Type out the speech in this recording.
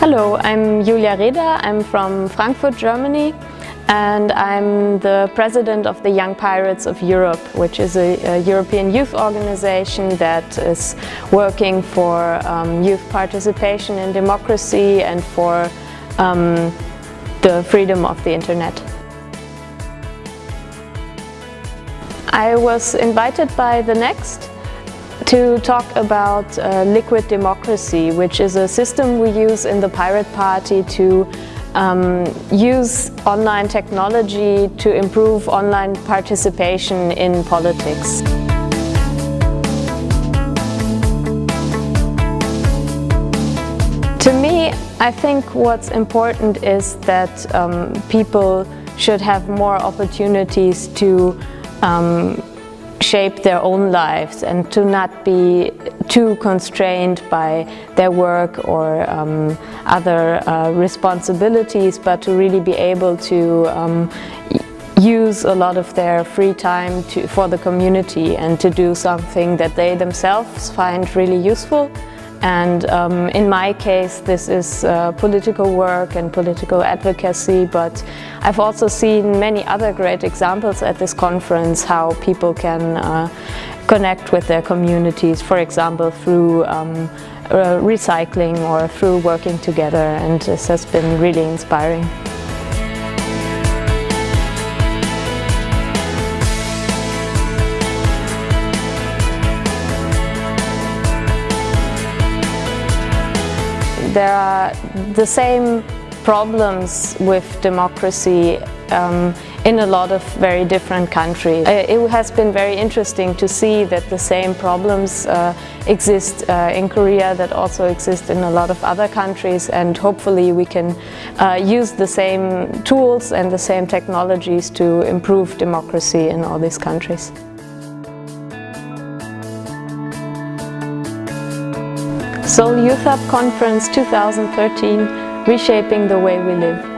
Hello, I'm Julia Reda. I'm from Frankfurt, Germany and I'm the president of the Young Pirates of Europe, which is a, a European youth organization that is working for um, youth participation in democracy and for um, the freedom of the internet. I was invited by The Next to talk about uh, liquid democracy, which is a system we use in the Pirate Party to um, use online technology to improve online participation in politics. To me, I think what's important is that um, people should have more opportunities to um, shape their own lives and to not be too constrained by their work or um, other uh, responsibilities but to really be able to um, use a lot of their free time to, for the community and to do something that they themselves find really useful and um, in my case this is uh, political work and political advocacy but I've also seen many other great examples at this conference how people can uh, connect with their communities for example through um, uh, recycling or through working together and this has been really inspiring. There are the same problems with democracy um, in a lot of very different countries. Uh, it has been very interesting to see that the same problems uh, exist uh, in Korea that also exist in a lot of other countries and hopefully we can uh, use the same tools and the same technologies to improve democracy in all these countries. Seoul Youth Hub Conference 2013, Reshaping the Way We Live.